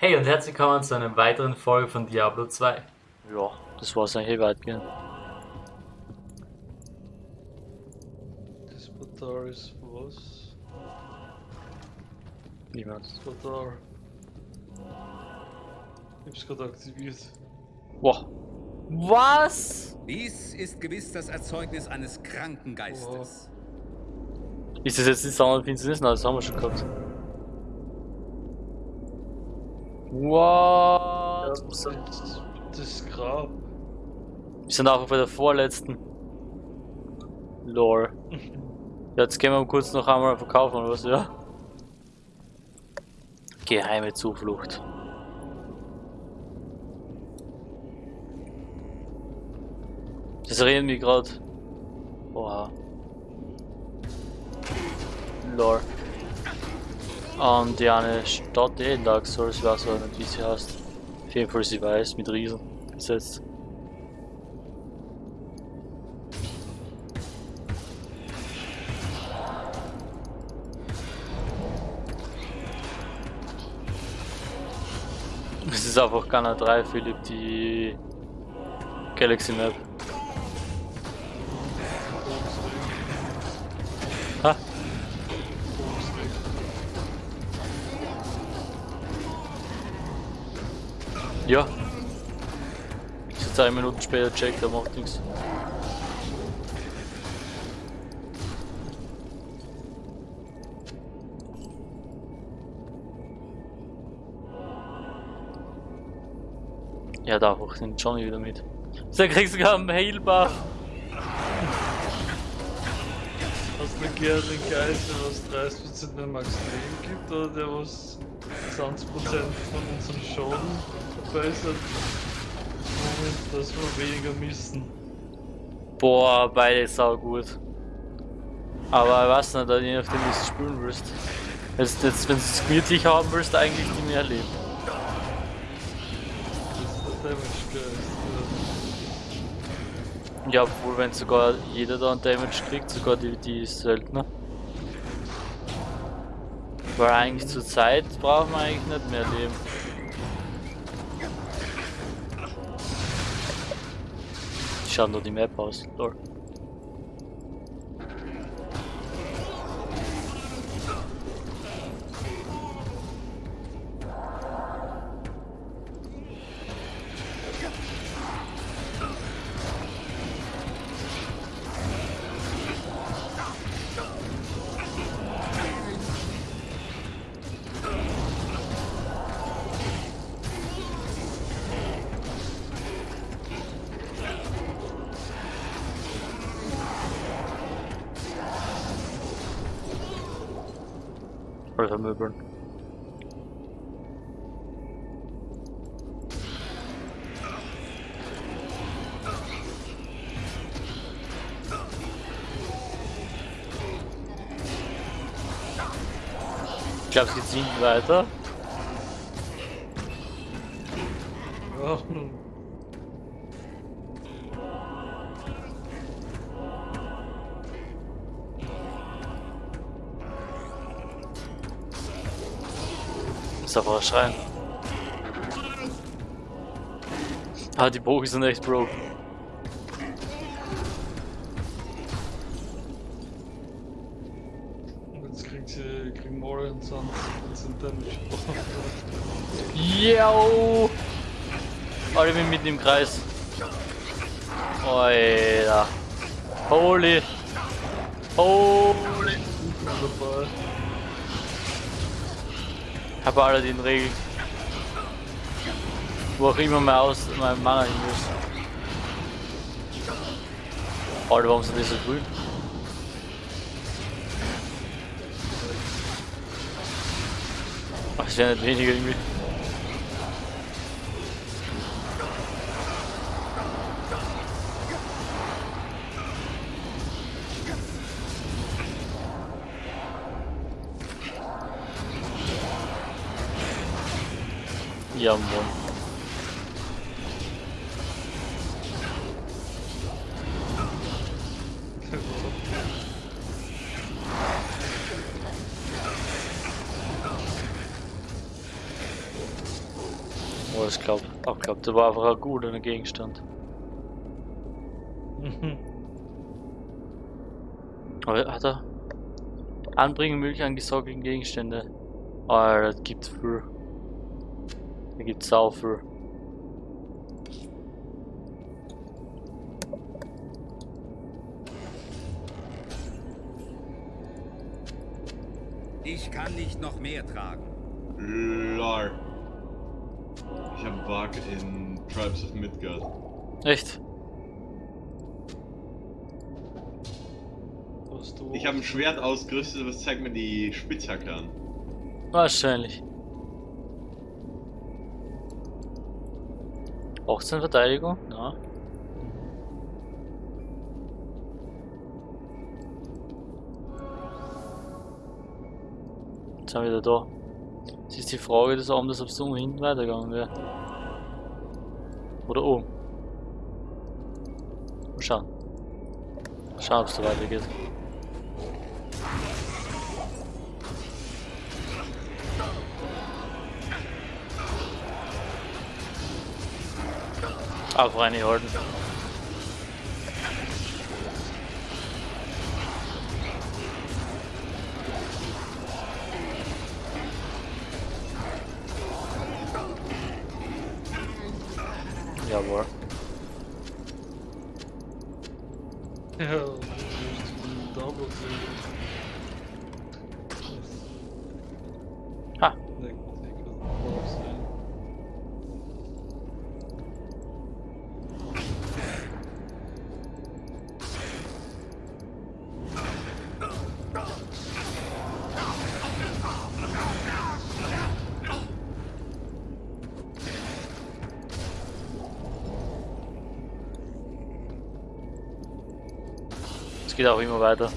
Hey und herzlich willkommen zu einer weiteren Folge von Diablo 2. Ja, das war's eigentlich weitgehend. Das Portal ist was? Niemand. Das Portal. Ich hab's gerade aktiviert. Wow. Was? Dies ist gewiss das Erzeugnis eines kranken Geistes. Ist das jetzt die Sommerfinsternis? Nein, das haben wir schon gehabt. What? Das ist das Grab. Wir sind auch bei der vorletzten. Lore. Ja, jetzt gehen wir kurz noch einmal verkaufen oder was, ja? Geheime Zuflucht. Das reden wir gerade. Oha. Lore. Und die eine Stadt eh in Dark Souls, weiß aber nicht wie sie heißt. Auf jeden Fall sie weiß, mit Riesen besetzt. Es ist einfach Gunner 3, Philipp, die Galaxy Map. Ja. So zwei Minuten später checkt, der macht nichts. Ja, da hoch den Johnny wieder mit. So kriegst du sogar einen Heilbuff. Hast du gern den Geist, der was 30% mehr Max Leben gibt oder der was 20% von unserem Schaden Moment, dass wir weniger missen. Boah, beide sau gut. Aber ich weiß nicht, je nachdem wie du spielen willst. Jetzt, jetzt, wenn du es gemütlich haben willst, eigentlich die mehr leben. Ja, obwohl wenn sogar jeder da einen Damage kriegt, sogar die, die Söldner. Weil eigentlich zur Zeit braucht man eigentlich nicht mehr Leben. Wie schaut nur die Map aus? Lol. Oder vermöbeln. Ich glaube, es geht weiter. Schreien. Ah, die Bogen sind echt broken. und jetzt kriegt sie, kriegen Mori und Sand sind Damage. Yo! Alle bin mitten im Kreis. Alter. Holy. Holy. Dabei. Hab alle den Regeln. Wo auch immer mal aus meinem Mana hin ist. Alter, warum sind die so grün? Ach, es wäre nicht weniger irgendwie. Ja, Mann. Oh, ich glaube, auch glaub, der war einfach ein guter Gegenstand. Aber hat er Anbringen möglich an gesockelten Gegenstände. Ah, das gibt viel. Da gibt's sau viel. Ich kann nicht noch mehr tragen. Lol. Ich hab Bug in Tribes of Midgard. Echt? Was du Ich habe ein Schwert ausgerüstet, was zeigt mir die Spitzhacke an. Wahrscheinlich. 18 Verteidigung? Ja. Jetzt sind wir wieder da. Jetzt ist die Frage des Abends, ob es um hinten weitergegangen wäre. Oder oben. Mal schauen. Mal schauen, ob es da weitergeht. Einfach reinhalten. Jawohl. Geht auch immer weiter.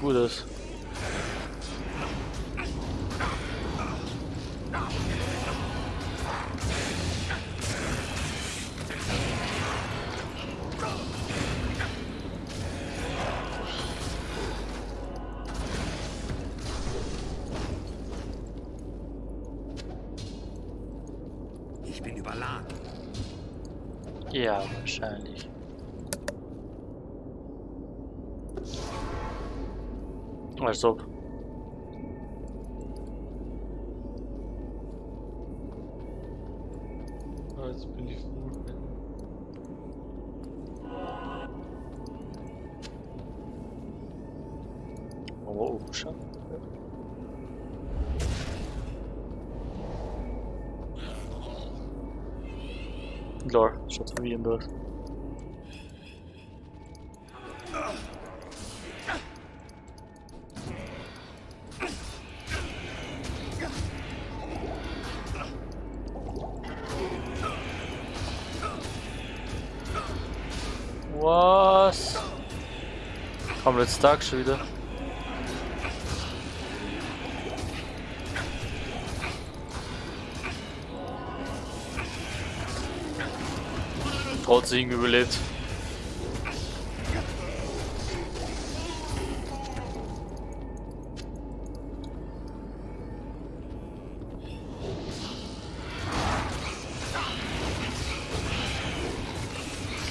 Das Als ob. Ah, jetzt bin ich full. Oh, oh, schau. Lol, schaut verwirrend aus. Was? Stark schon wieder. Trotzdem überlebt.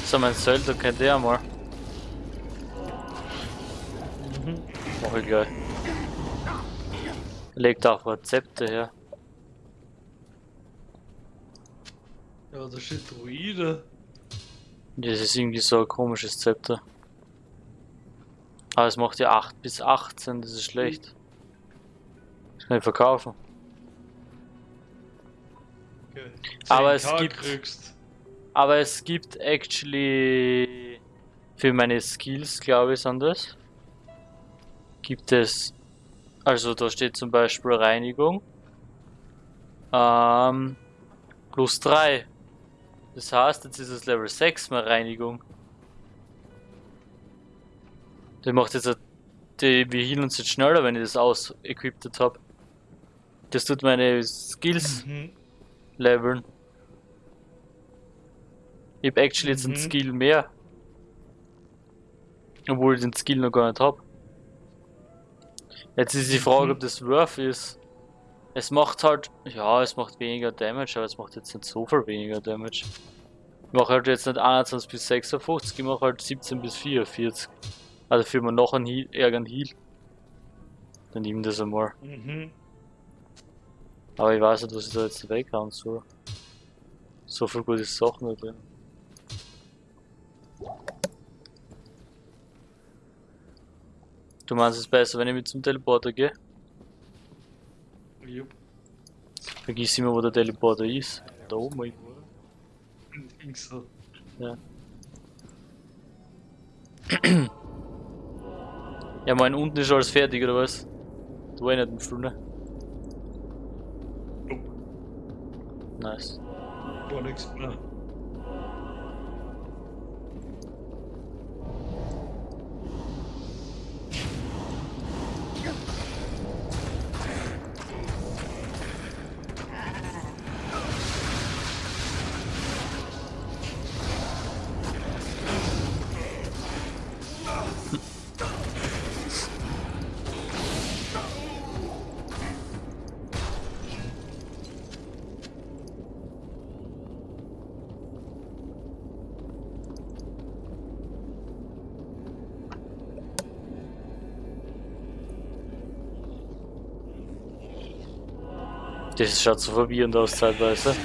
So, mein Söldner kennt der mal. Gleich. Legt auch Rezepte her. Ja, da steht Druide. Das ist irgendwie so ein komisches Zepter. Aber es macht ja 8 bis 18, das ist schlecht. Das kann ich verkaufen. Okay. Aber es 10K gibt- Kriegst. Aber es gibt actually für meine Skills, glaube ich, sind das. Gibt es, also da steht zum Beispiel Reinigung, Ähm, plus 3. Das heißt, jetzt ist es Level 6 mehr Reinigung. Der macht jetzt, die, wir healen uns jetzt schneller, wenn ich das aus-equipped habe. Das tut meine Skills Mhm. leveln. Ich hab actually jetzt einen Mhm. Skill mehr. Obwohl ich den Skill noch gar nicht hab. Jetzt ist die Frage, Mhm. ob das worth ist. Es macht halt, ja, es macht weniger Damage, aber es macht jetzt nicht so viel weniger Damage. Ich mache halt jetzt nicht 21 bis 56, ich mache halt 17 bis 44. Also für man noch einen Heal, ärgeren Heal. Dann nimm das einmal. Mhm. Aber ich weiß nicht, was ich da jetzt weghauen soll. So viel gute Sachen da drin. Du meinst es besser, wenn ich mit zum Teleporter gehe? Jupp. Vergiss immer, wo der Teleporter ist. Da oben irgendwo. Links so. Ja, mein unten ist alles fertig, oder was? Du war nicht im Flur, Nice. Gar nichts mehr. Das schaut so verwirrend aus zeitweise.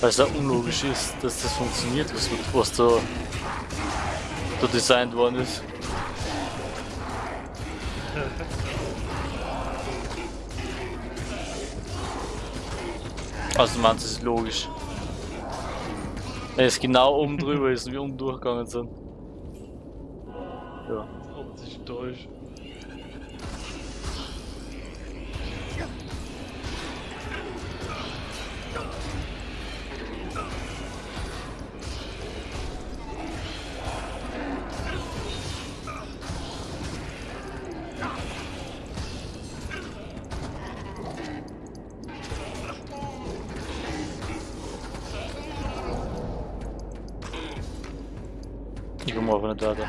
Weil es auch unlogisch ist, dass das funktioniert, was, was da, da designt worden ist. Also man, das ist logisch. Wenn es genau oben drüber ist und wir unten durchgegangen sind. Ja. Optisch täuscht. Weiter.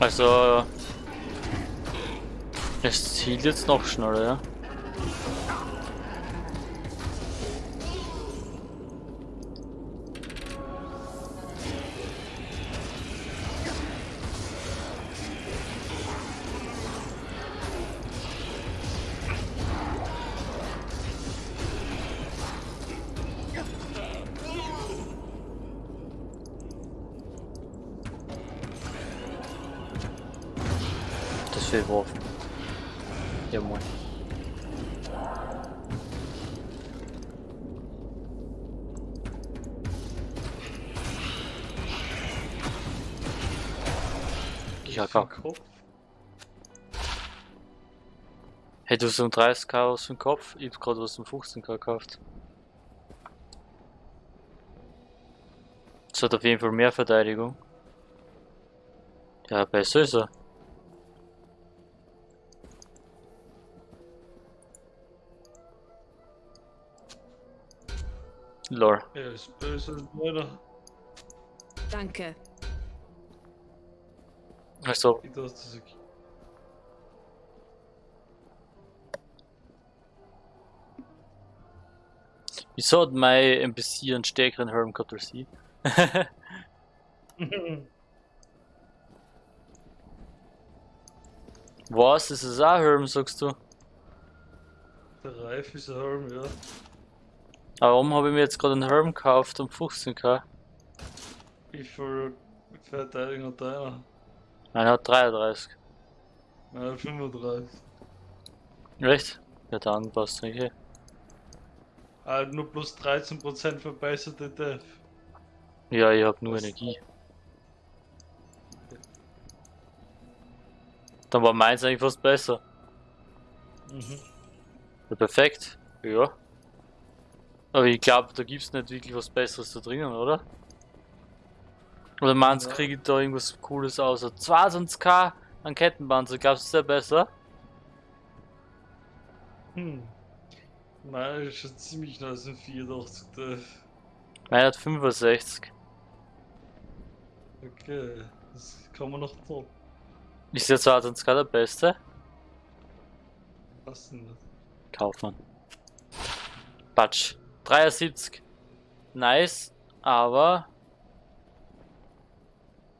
Also... Es zielt jetzt noch schneller, ja? Geworfen. Ja moin. Ja. Kopf. Hey, du hast um 30k aus dem Kopf, ich hab grad was um 15k gekauft. Das hat auf jeden Fall mehr Verteidigung. Ja, besser ist er. Lol. Er ist böse meiner. Danke. Also, Ich dachte, das ist wieso hat mein NPC einen stärkeren Helm gehabt als ich? Was? Ist es auch Helm, sagst du? Der Reif ist ein Helm, ja. Warum habe ich mir jetzt gerade einen Helm gekauft um 15k? Wie viel Verteidigung hat deiner? Einer hat 33. Nein, 35. Echt? Ja, dann passt okay. Ah, nur plus 13% verbesserte Def. Ja, ich hab nur Energie. Dann war meins eigentlich fast besser. Mhm. Ja, perfekt. Ja. Aber ich glaube, da gibt's nicht wirklich was Besseres da drinnen, oder? Oder meinst du, Ja. kriege ich da irgendwas Cooles außer 22k an Kettenpanzer? Glaubst du, ist der besser? Hm. Nein, ist schon ziemlich nice in 84 Def. Meiner hat 65. Okay, das kann man noch top. Ist der 22k der beste? Was denn? Kaufmann. Patsch. 73. Nice, aber.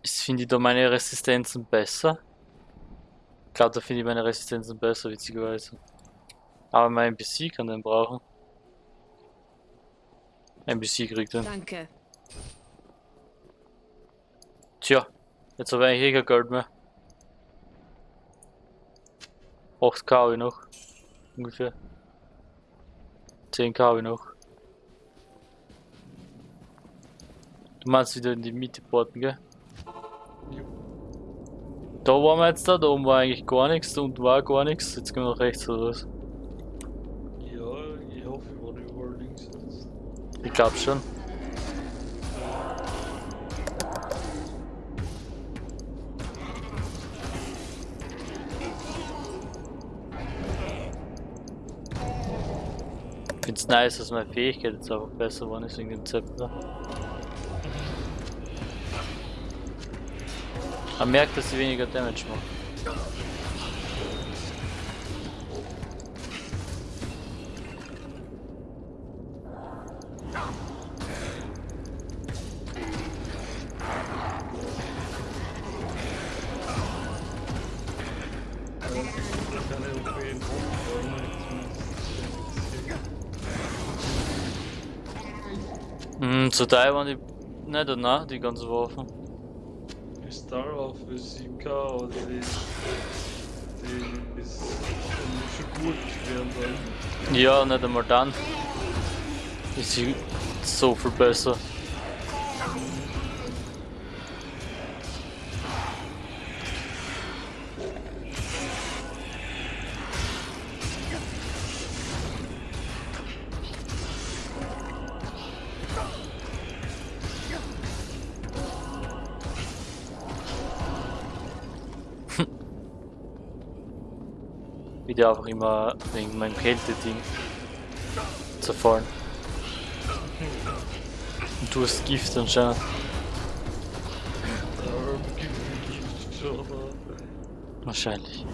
Ich finde da meine Resistenzen besser. Ich glaube, da finde ich meine Resistenzen besser, witzigerweise. Aber mein NPC kann den brauchen. NPC kriegt den. Danke. Tja, jetzt habe ich eigentlich eh kein Geld mehr. 8k habe ich noch. Ungefähr. 10k habe ich noch. Du meinst wieder in die Mitte porten, gell? Jo. Da waren wir jetzt da, da oben war eigentlich gar nichts, da unten war gar nichts. Jetzt gehen wir nach rechts oder was? Ja, ich hoffe, ich war überall links jetzt. Ich glaub schon. Ich find's nice, dass meine Fähigkeit jetzt einfach besser geworden ist wegen dem Zepter. Man merkt, dass sie weniger Damage macht. Zu Teil waren die nicht danach, die ganzen Waffen. Auf für 7K oder die. Die ist schon gut werden dann. Ja, nicht einmal dann. Ist sie so viel besser. Wieder einfach immer wegen meinem Kälte-Ding zerfallen. Und du hast Gift anscheinend. Wahrscheinlich.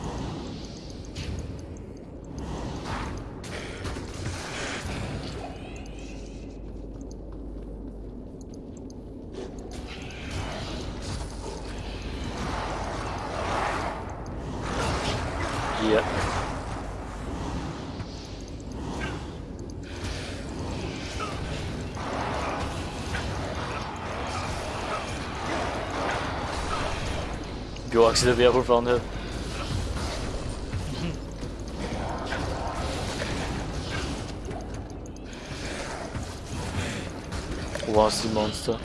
Ik zie er weer voor van. hè. Ist die Monster?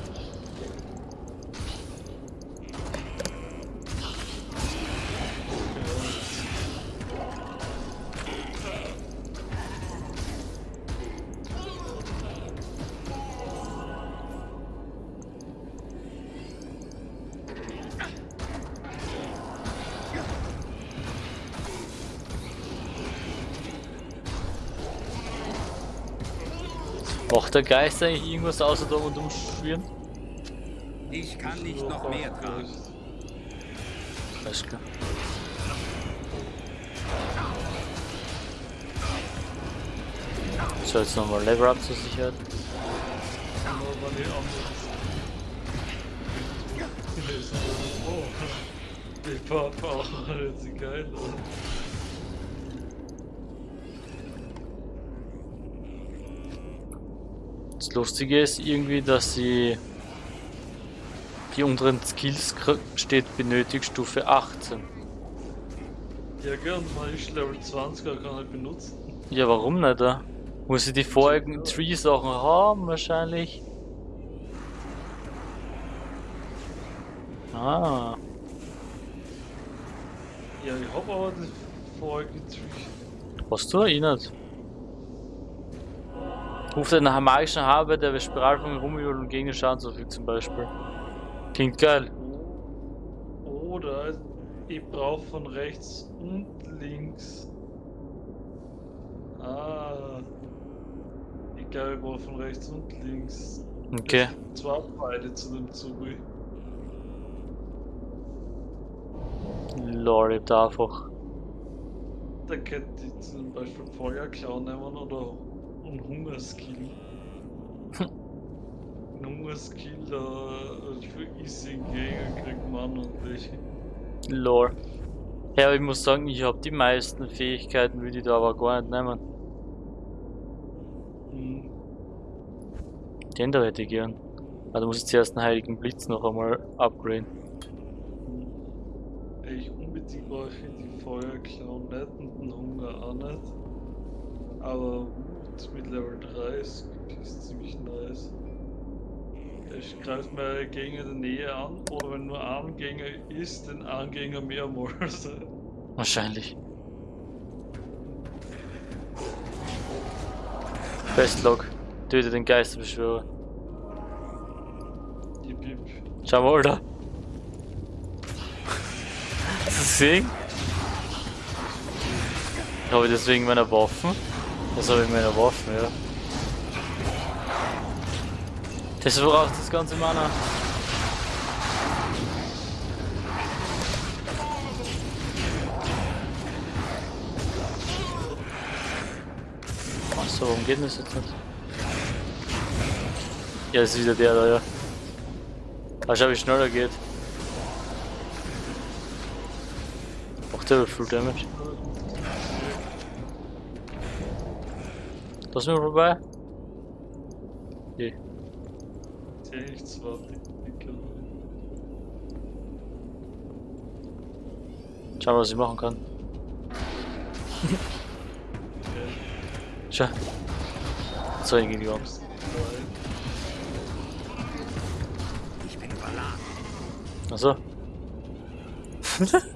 Macht der Geist eigentlich irgendwas außer da und umschwirren? Ich kann nicht noch mehr tragen. Alles klar. So, jetzt nochmal Level Up zur Sicherheit. Oh, die Papa hört sich geil an. Das Lustige ist irgendwie, dass sie die unteren Skills steht benötigt Stufe 18. Ja, gern, man ist Level 20, er kann halt benutzen. Ja, warum nicht? Da? Muss ich die vorigen Tree-Sachen haben, wahrscheinlich? Ah, Ja, ich hab aber das vorige Trick. hast du? Ich nicht. Ruft einen magischen Habe, der bei Spiralfang rumjult und gegen den Schaden zufügt zum Beispiel. Klingt geil. Oder ich brauche von rechts und links. Ah. Ich glaube, ich brauche von rechts und links. Okay. Zwei Pfeile zu dem Zug. Lord, ich einfach. Da könnte ich zum Beispiel Feuerklau nehmen oder einen Hungerskill. Ein Hungerskill, da für easy Gegner kriegt man und welche. Lore. Ja, aber ich muss sagen, ich habe die meisten Fähigkeiten, würde ich da aber gar nicht nehmen. Hm. Den da hätte ich gern. Also muss ich zuerst den Heiligen Blitz noch einmal upgraden. Ich unbedingt brauche die Feuerklau nicht und den Hunger auch nicht. Aber Wut mit Level 30 ist ziemlich nice. Ich greife meine Gegner in der Nähe an oder wenn nur ein Gegner ist, den einen Gegner mehrmals. Wahrscheinlich. Bestlog. Töte den Geisterbeschwörer. Jip, jip. Schau mal, da. Hast du das? Habe ich deswegen meine Waffen? Das habe ich meine Waffen, ja. Das braucht das ganze Mana. Achso, warum geht das jetzt nicht? Ja, ist wieder der da, ja. Aber schau, wie schneller geht. Macht der Full Damage. Da sind wir vorbei. Okay. Sehe ich zwar dicke Schauen wir, was ich machen kann. Schau. So, ich geh die Angst. Ich bin überladen. Achso.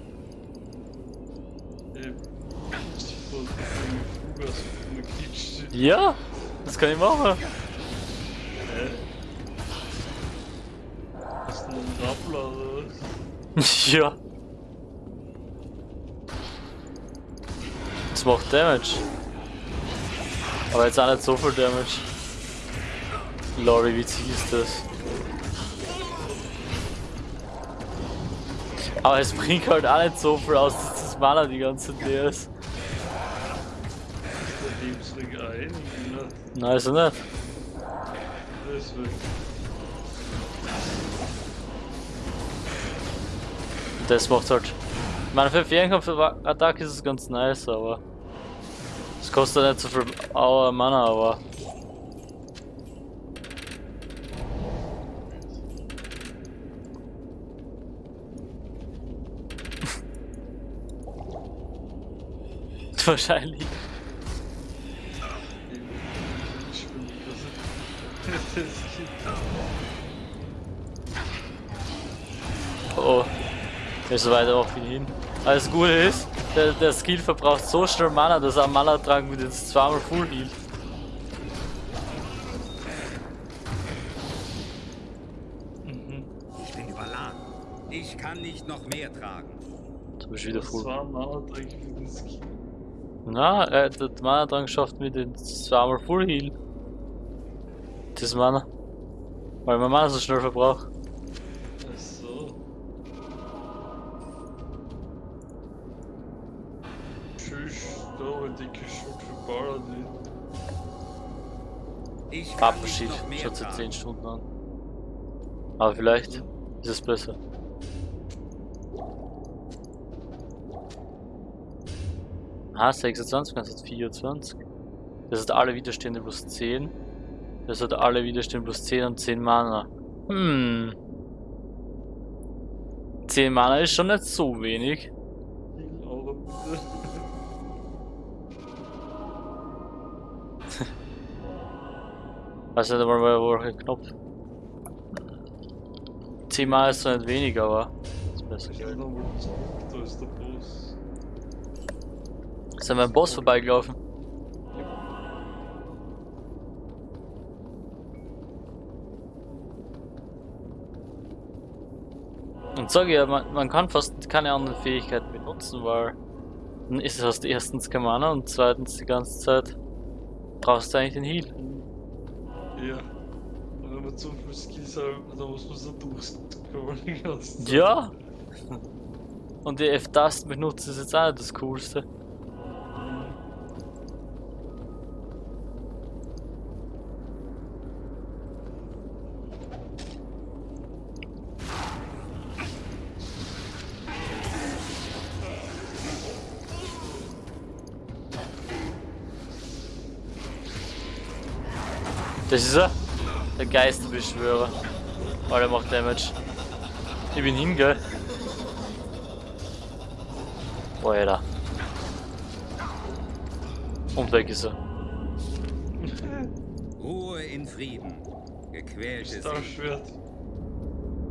Ja, das kann ich machen. Hast du einen Rappler oder was? ja. Das macht Damage. Aber jetzt auch nicht so viel Damage. Lol, wie witzig ist das? Aber es bringt halt auch nicht so viel aus, dass das Mana die ganze leer ist. Lebensring ein, ne? Nein, also nicht. Deswegen. Das macht halt. Ich meine, für Fernkampf-Attacke ist es ganz nice, aber. Es kostet nicht so viel Aua Mana, aber. Wahrscheinlich. Oh. Der ist so weit auch wie hin. Das Gute ist, der, der Skill verbraucht so schnell Mana, dass er am Mana-Trank mit jetzt zweimal Full healt. Ich bin überladen. Ich kann nicht noch mehr tragen. Du bist wieder Full. Na, äh, der Mana-Trank schafft mit den zweimal Full Heal. Das Mana. Weil man Mana so schnell verbraucht. Ach so. Tschüss, da ein dicke Schut für Paladin. Ich mehr schaut seit tragen. 10 Stunden an. Aber vielleicht ist es besser. Ah, 26, das hat 24. Das hat alle Widerstände plus 10. Das hat alle Widerstände plus 10 und 10 Mana. Hm. 10 Mana ist schon nicht so wenig. Heal Aura bitte. Weiß nicht einmal mehr, wo der Knopf. Zehnmal ist zwar nicht weniger, aber ist besser. Da ist der Boss. Sind wir am Boss vorbeigelaufen? Und sag ja, man, man kann fast keine anderen Fähigkeiten benutzen, weil dann ist es erstens kein Mana und zweitens die ganze Zeit brauchst du eigentlich den Heal. Ja. Und wenn man zu viel Skills hat, dann muss man so Zeit. Ja! Und die F-Tasten benutzen ist jetzt auch nicht das Coolste. Das ist er. Der Geisterbeschwörer. Oh, der macht Damage. Ich bin hin, gell? Oh, Alter. Und weg ist er. Ruhe in Frieden. Gequälte. Schwert.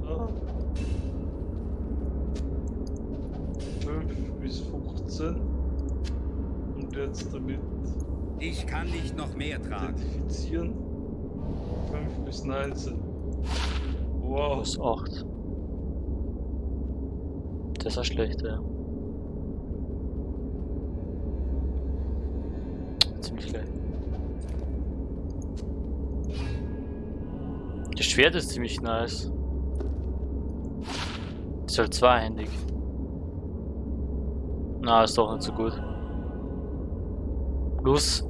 Ah. 5 bis 15. Und jetzt damit Ich kann nicht noch mehr tragen. identifizieren. 5 bis 19. Wow. Plus 8. Das ist ja schlecht, ja. Ziemlich schlecht. Das Schwert ist ziemlich nice. Ist halt zweihändig. Na, ist doch nicht so gut. Plus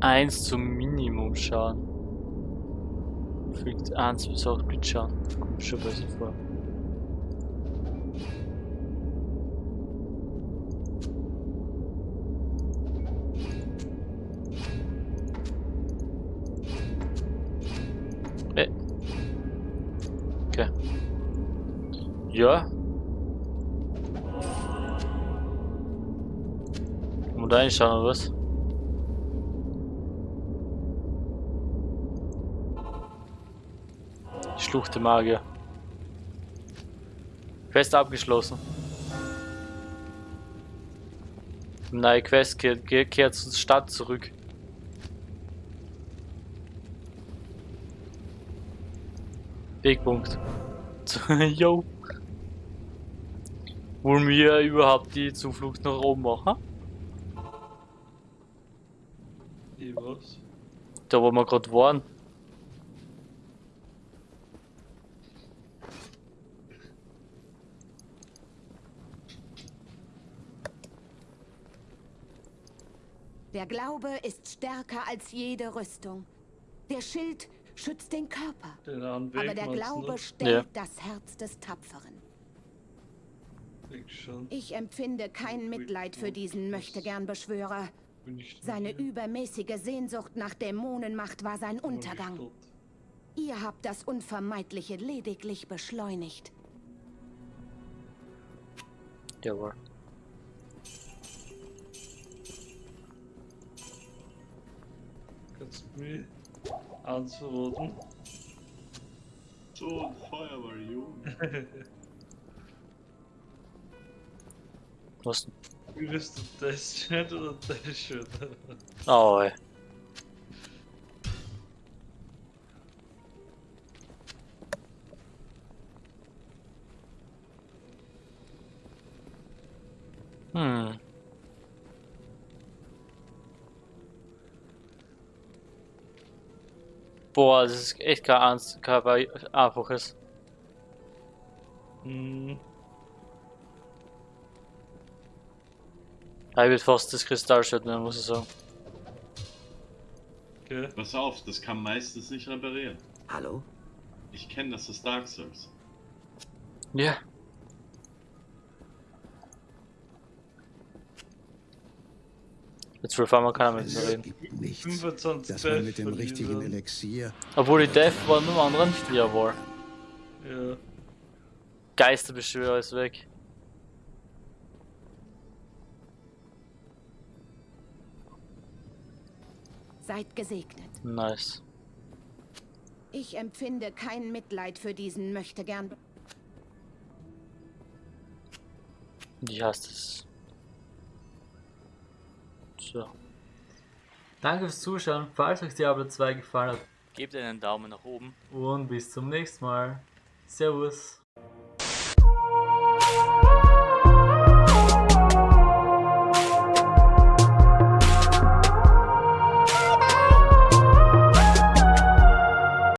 1 zum Minimum Schaden. Fügt 1 bis 8 Blitzschaden. Kommt schon besser vor. Okay. Ja. Kann man da reinschauen oder was? Die Schlucht der Magier. Quest abgeschlossen. Neue Quest kehrt, kehrt, zur Stadt zurück. Wegpunkt. Yo. Wollen wir überhaupt die Zuflucht nach oben machen? Ich was? Da wo wir gerade waren. Glaube ist stärker als jede Rüstung. Der Schild schützt den Körper. Den Aber der du Glaube stellt Ja. das Herz des Tapferen. Ich empfinde kein Mitleid für diesen Möchtegern-Beschwörer. Seine hier. übermäßige Sehnsucht nach Dämonenmacht war sein Untergang. Ihr habt das Unvermeidliche lediglich beschleunigt. Jawohl. Kannst du mich eins verraten? So ein Feuerwehr, Junge. Was denn? Würdest du das Schwert oder das Schwert? Oh, ey. Boah, das ist echt kein, ernst, kein einfaches. Hm, Ich würde fast das Kristallschwert nehmen, muss ich sagen. okay. Pass auf, das kann meistens nicht reparieren. Hallo? Ich kenne das aus Dark Souls. Ja. Jetzt will man keiner mit mir reden. nichts, 25 dass man mit dem richtigen. Elixier Obwohl die Death war nur anderen Jawohl. Ja. Geisterbeschwörer ist weg. Seid gesegnet. Nice. Ich empfinde kein Mitleid für diesen Möchtegern. Wie heißt es? So. Danke fürs Zuschauen, falls euch Diablo 2 gefallen hat Gebt einen Daumen nach oben. und bis zum nächsten Mal. Servus.